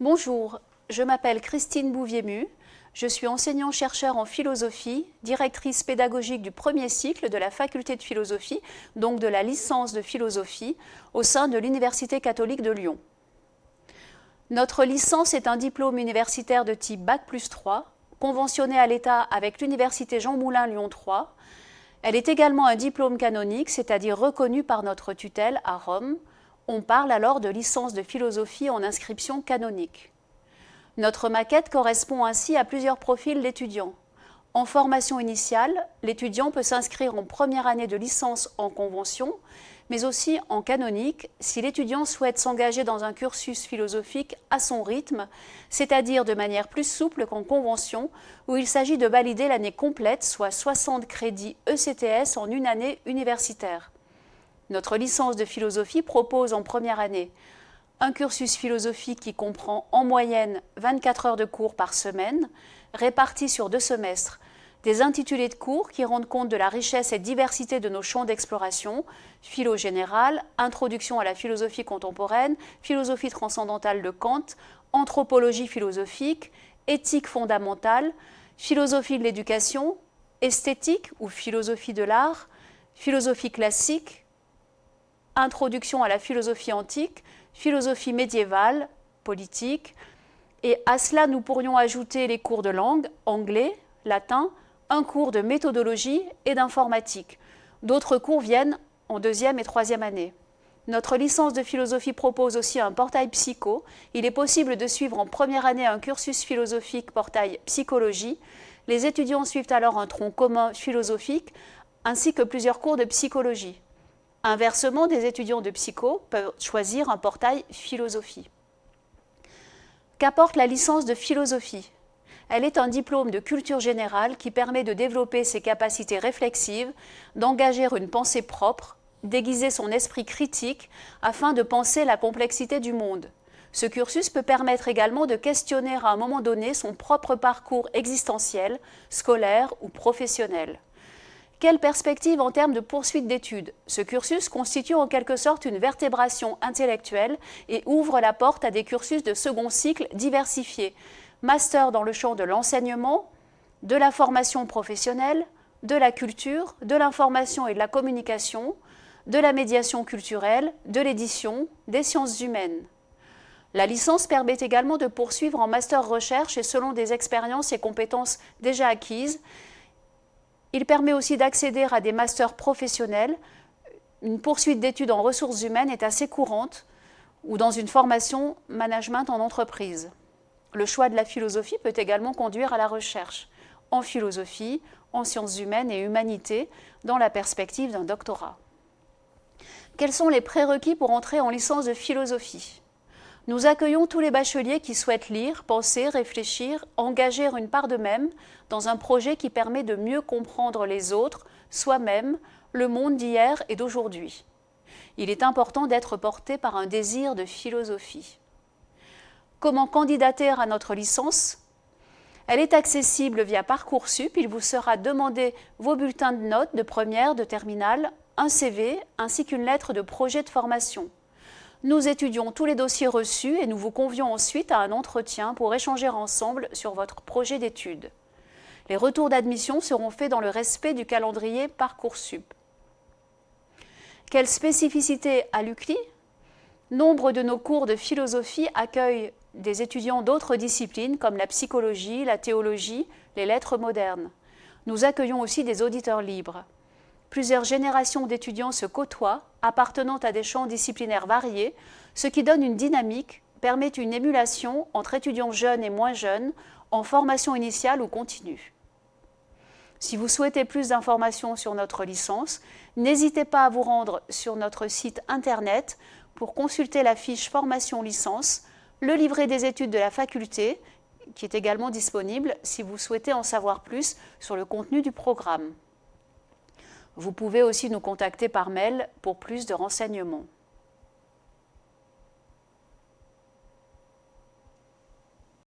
Bonjour, je m'appelle Christine Bouvier-Mu, je suis enseignant-chercheur en philosophie, directrice pédagogique du premier cycle de la faculté de philosophie, donc de la licence de philosophie, au sein de l'Université catholique de Lyon. Notre licence est un diplôme universitaire de type Bac plus 3, conventionné à l'État avec l'Université Jean Moulin Lyon 3. Elle est également un diplôme canonique, c'est-à-dire reconnu par notre tutelle à Rome. On parle alors de licence de philosophie en inscription canonique. Notre maquette correspond ainsi à plusieurs profils d'étudiants. En formation initiale, l'étudiant peut s'inscrire en première année de licence en convention, mais aussi en canonique si l'étudiant souhaite s'engager dans un cursus philosophique à son rythme, c'est-à-dire de manière plus souple qu'en convention, où il s'agit de valider l'année complète, soit 60 crédits ECTS en une année universitaire. Notre licence de philosophie propose en première année un cursus philosophique qui comprend en moyenne 24 heures de cours par semaine, répartis sur deux semestres, des intitulés de cours qui rendent compte de la richesse et diversité de nos champs d'exploration, philo générale, introduction à la philosophie contemporaine, philosophie transcendantale de Kant, anthropologie philosophique, éthique fondamentale, philosophie de l'éducation, esthétique ou philosophie de l'art, philosophie classique, introduction à la philosophie antique, philosophie médiévale, politique, et à cela nous pourrions ajouter les cours de langue, anglais, latin, un cours de méthodologie et d'informatique. D'autres cours viennent en deuxième et troisième année. Notre licence de philosophie propose aussi un portail psycho. Il est possible de suivre en première année un cursus philosophique portail psychologie. Les étudiants suivent alors un tronc commun philosophique ainsi que plusieurs cours de psychologie. Inversement, des étudiants de psycho peuvent choisir un portail philosophie. Qu'apporte la licence de philosophie? Elle est un diplôme de culture générale qui permet de développer ses capacités réflexives, d'engager une pensée propre, d'aiguiser son esprit critique afin de penser la complexité du monde. Ce cursus peut permettre également de questionner à un moment donné son propre parcours existentiel, scolaire ou professionnel. Quelle perspective en termes de poursuite d'études? Ce cursus constitue en quelque sorte une vertébration intellectuelle et ouvre la porte à des cursus de second cycle diversifiés. Master dans le champ de l'enseignement, de la formation professionnelle, de la culture, de l'information et de la communication, de la médiation culturelle, de l'édition, des sciences humaines. La licence permet également de poursuivre en master recherche et selon des expériences et compétences déjà acquises, il permet aussi d'accéder à des masters professionnels. Une poursuite d'études en ressources humaines est assez courante ou dans une formation management en entreprise. Le choix de la philosophie peut également conduire à la recherche en philosophie, en sciences humaines et humanités dans la perspective d'un doctorat. Quels sont les prérequis pour entrer en licence de philosophie? Nous accueillons tous les bacheliers qui souhaitent lire, penser, réfléchir, engager une part d'eux-mêmes dans un projet qui permet de mieux comprendre les autres, soi-même, le monde d'hier et d'aujourd'hui. Il est important d'être porté par un désir de philosophie. Comment candidater à notre licence? Elle est accessible via Parcoursup. Il vous sera demandé vos bulletins de notes de première, de terminale, un CV ainsi qu'une lettre de projet de formation. Nous étudions tous les dossiers reçus et nous vous convions ensuite à un entretien pour échanger ensemble sur votre projet d'études. Les retours d'admission seront faits dans le respect du calendrier Parcoursup. Quelle spécificité à l'UCLI? Nombre de nos cours de philosophie accueillent des étudiants d'autres disciplines comme la psychologie, la théologie, les lettres modernes. Nous accueillons aussi des auditeurs libres. Plusieurs générations d'étudiants se côtoient, appartenant à des champs disciplinaires variés, ce qui donne une dynamique, permet une émulation entre étudiants jeunes et moins jeunes, en formation initiale ou continue. Si vous souhaitez plus d'informations sur notre licence, n'hésitez pas à vous rendre sur notre site internet pour consulter la fiche formation licence, le livret des études de la faculté, qui est également disponible si vous souhaitez en savoir plus sur le contenu du programme. Vous pouvez aussi nous contacter par mail pour plus de renseignements.